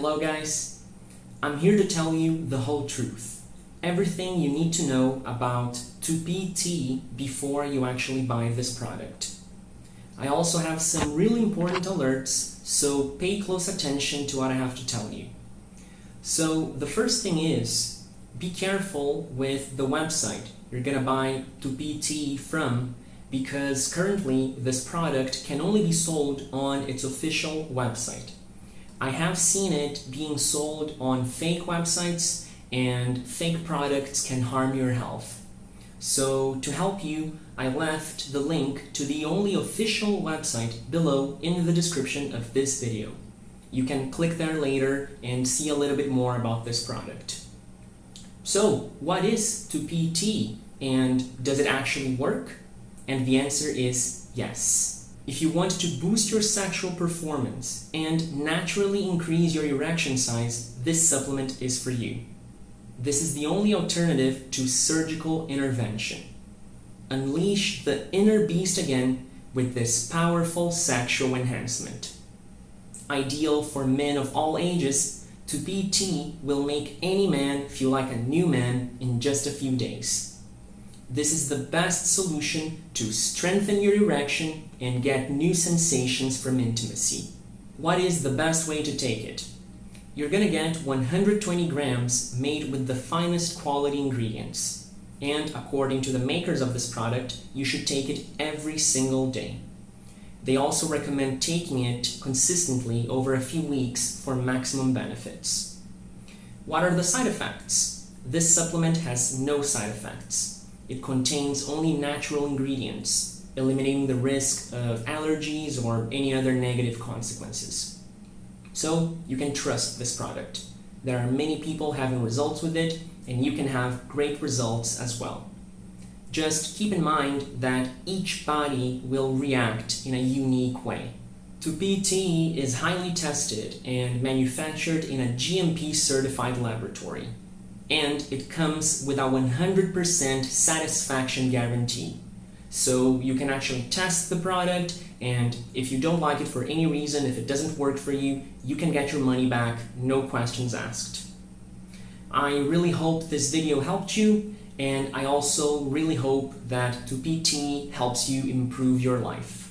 Hello guys, I'm here to tell you the whole truth. Everything you need to know about Tupi Tea before you actually buy this product. I also have some really important alerts, so pay close attention to what I have to tell you. So the first thing is, be careful with the website you're gonna buy Tupi Tea from because currently this product can only be sold on its official website. I have seen it being sold on fake websites and fake products can harm your health. So to help you, I left the link to the only official website below in the description of this video. You can click there later and see a little bit more about this product. So what is Tupi Tea and does it actually work? And the answer is yes. If you want to boost your sexual performance and naturally increase your erection size, this supplement is for you. This is the only alternative to surgical intervention. Unleash the inner beast again with this powerful sexual enhancement. Ideal for men of all ages, Tupi Tea will make any man feel like a new man in just a few days. This is the best solution to strengthen your erection and get new sensations from intimacy. What is the best way to take it? You're gonna get 120 grams made with the finest quality ingredients. And according to the makers of this product, you should take it every single day. They also recommend taking it consistently over a few weeks for maximum benefits. What are the side effects? This supplement has no side effects. It contains only natural ingredients, eliminating the risk of allergies or any other negative consequences. So you can trust this product. There are many people having results with it and you can have great results as well. Just keep in mind that each body will react in a unique way. Tupi Tea is highly tested and manufactured in a GMP certified laboratory and it comes with a 100% satisfaction guarantee. So you can actually test the product and if you don't like it for any reason, if it doesn't work for you, you can get your money back, no questions asked. I really hope this video helped you and I also really hope that Tupi Tea helps you improve your life.